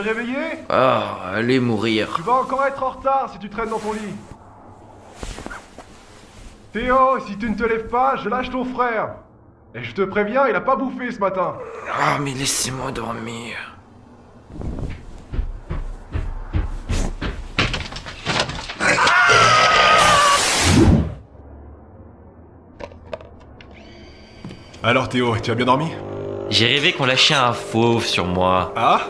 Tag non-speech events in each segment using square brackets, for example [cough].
réveillé? Ah, allez mourir. Tu vas encore être en retard si tu traînes dans ton lit. Théo, si tu ne te lèves pas, je lâche ton frère. Et je te préviens, il a pas bouffé ce matin. Ah, mais laissez-moi dormir. Alors Théo, tu as bien dormi? J'ai rêvé qu'on lâchait un fauve sur moi. Ah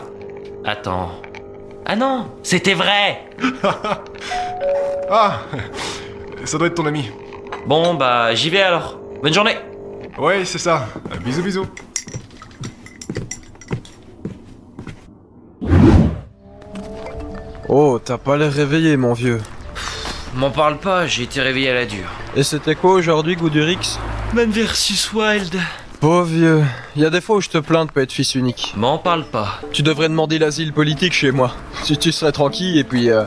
Attends. Ah non, c'était vrai [laughs] Ah Ça doit être ton ami. Bon, bah, j'y vais alors. Bonne journée Ouais, c'est ça. Bisous bisous. Oh, t'as pas l'air réveillé, mon vieux. M'en parle pas, j'ai été réveillé à la dure. Et c'était quoi aujourd'hui, Goudurix? Man versus Wild. Pauvre vieux, y a des fois où je te plains de pas être fils unique. M'en parle pas. Tu devrais demander l'asile politique chez moi. Si tu serais tranquille et puis... Euh...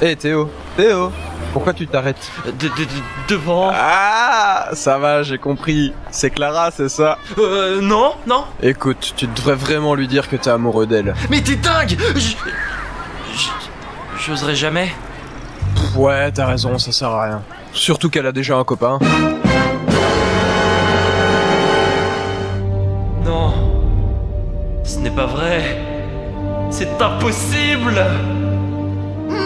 Hé Théo, Théo, pourquoi tu t'arrêtes? De, de, de- devant. Ah, ça va, j'ai compris. C'est Clara, c'est ça? Euh, non, non. Écoute, tu devrais vraiment lui dire que t'es amoureux d'elle. Mais t'es dingue J'oserais jamais. Pff, Ouais, t'as raison, ça sert à rien. Surtout qu'elle a déjà un copain. N'est pas vrai. C'est impossible. Non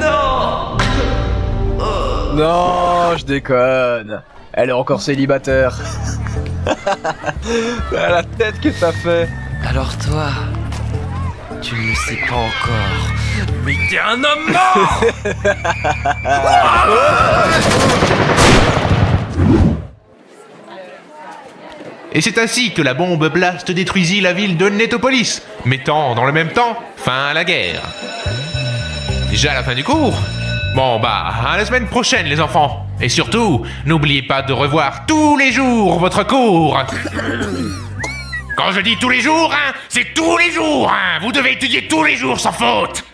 Non Non, je déconne. Elle est encore célibataire. [laughs] la tête que t'as fait. Alors toi, tu ne le sais pas encore. Mais t'es un homme mort [laughs] Et c'est ainsi que la bombe Blast détruisit la ville de Netopolis, mettant dans le même temps fin à la guerre. Déjà la fin du cours? Bon bah, à la semaine prochaine les enfants. Et surtout, n'oubliez pas de revoir tous les jours votre cours. Quand je dis tous les jours, hein, c'est tous les jours, hein. Vous devez étudier tous les jours sans faute.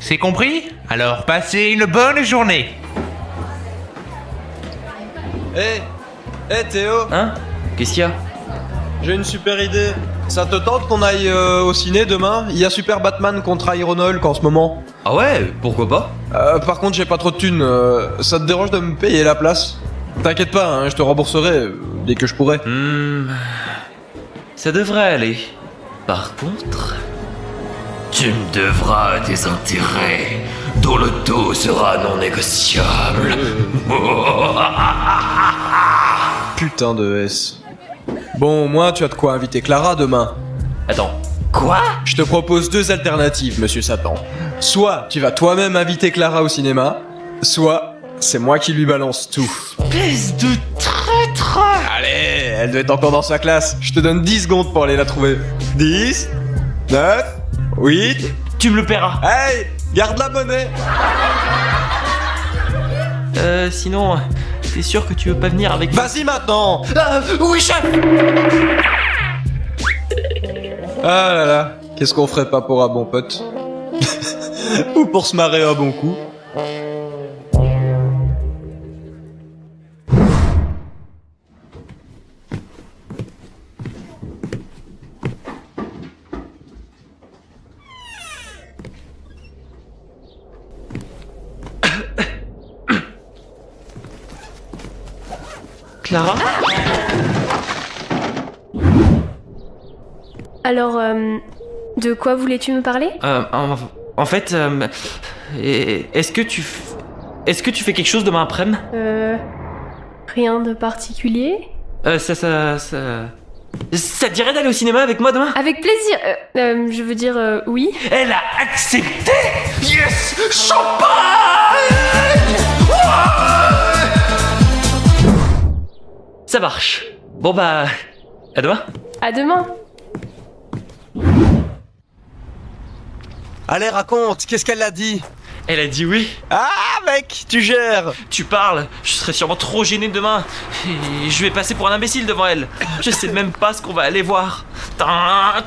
C'est compris? Alors passez une bonne journée. Hé Hé Théo. Hein? Qu'est-ce qu'il y a? J'ai une super idée. Ça te tente qu'on aille euh, au ciné demain? Il y a Super Batman contre Iron Hulk en ce moment. Ah ouais, pourquoi pas? Euh, par contre, j'ai pas trop de thunes. euh, ça te dérange de me payer la place? T'inquiète pas, hein, je te rembourserai euh, dès que je pourrai. Hmm. Ça devrait aller. Par contre, tu me devras des intérêts dont le taux sera non négociable. [laughs] Putain de S. Bon, au moins, tu as de quoi inviter Clara demain. Attends, quoi? Je te propose deux alternatives, monsieur Satan. Soit tu vas toi-même inviter Clara au cinéma, soit c'est moi qui lui balance tout. Espèce de traître Allez, elle doit être encore dans sa classe. Je te donne 10 secondes pour aller la trouver. 10, 9, 8. Tu me le paieras. Hey, garde la monnaie. Euh, sinon, t'es sûr que tu veux pas venir avec Vas-y maintenant. Ah, oui, chef? Ah là là, qu'est-ce qu'on ferait pas pour un bon pote? [laughs] Ou pour se marrer un bon coup Alors, euh, de quoi voulais-tu me parler? Euh, en, en fait, euh, est-ce que tu... Est-ce que tu fais quelque chose demain après-midi? Euh. Rien de particulier. Euh, ça, ça, ça... Ça te dirait d'aller au cinéma avec moi demain? Avec plaisir. Euh, euh, Je veux dire, euh, oui. Elle a accepté! Yes! Champagne Ça marche. Bon bah... À demain. À demain. Allez, raconte, qu'est-ce qu'elle a dit? Elle a dit oui. Ah mec, tu gères Tu parles, je serai sûrement trop gêné demain. Et je vais passer pour un imbécile devant elle. Je sais même pas ce qu'on va aller voir.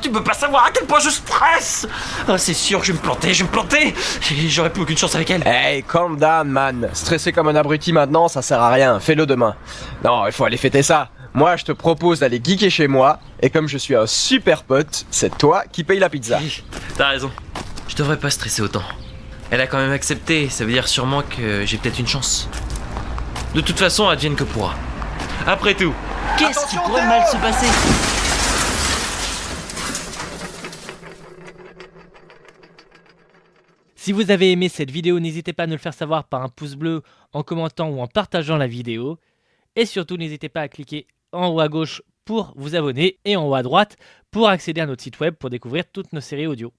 Tu peux pas savoir à quel point je stresse Ah, C'est sûr, je vais me planter, je vais me planter Et j'aurai plus aucune chance avec elle. Hey, calm down man. Stresser comme un abruti maintenant, ça sert à rien. Fais-le demain. Non, il faut aller fêter ça. Moi, je te propose d'aller geeker chez moi, et comme je suis un super pote, c'est toi qui paye la pizza. Oui, T'as raison. Je devrais pas stresser autant. Elle a quand même accepté, ça veut dire sûrement que j'ai peut-être une chance. De toute façon, advienne que pourra. Après tout, qu'est-ce qui pourrait mal se passer Si vous avez aimé cette vidéo, n'hésitez pas à nous le faire savoir par un pouce bleu, en commentant ou en partageant la vidéo. Et surtout, n'hésitez pas à cliquer en haut à gauche pour vous abonner et en haut à droite pour accéder à notre site web pour découvrir toutes nos séries audio.